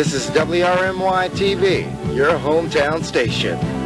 This is WRMY TV, your hometown station.